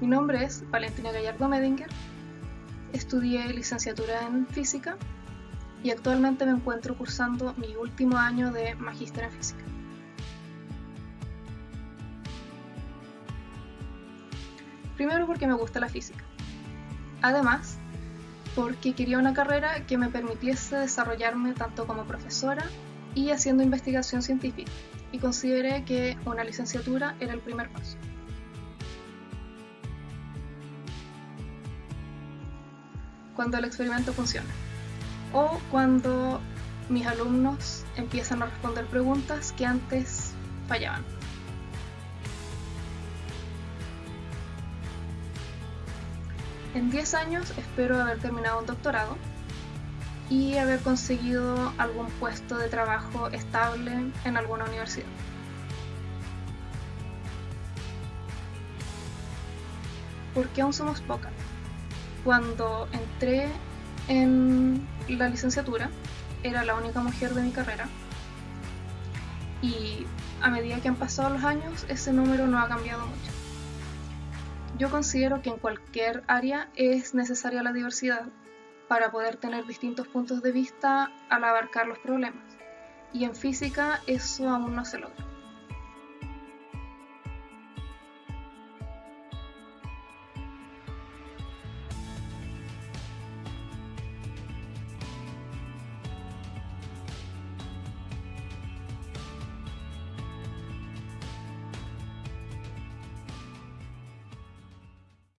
Mi nombre es Valentina Gallardo Medinger, estudié licenciatura en física y actualmente me encuentro cursando mi último año de magíster en física. Primero porque me gusta la física. Además, porque quería una carrera que me permitiese desarrollarme tanto como profesora y haciendo investigación científica, y consideré que una licenciatura era el primer paso. Cuando el experimento funciona, o cuando mis alumnos empiezan a responder preguntas que antes fallaban. En 10 años espero haber terminado un doctorado y haber conseguido algún puesto de trabajo estable en alguna universidad. Porque aún somos pocas. Cuando entré en la licenciatura, era la única mujer de mi carrera. Y a medida que han pasado los años, ese número no ha cambiado mucho. Yo considero que en cualquier área es necesaria la diversidad para poder tener distintos puntos de vista al abarcar los problemas. Y en física eso aún no se logra.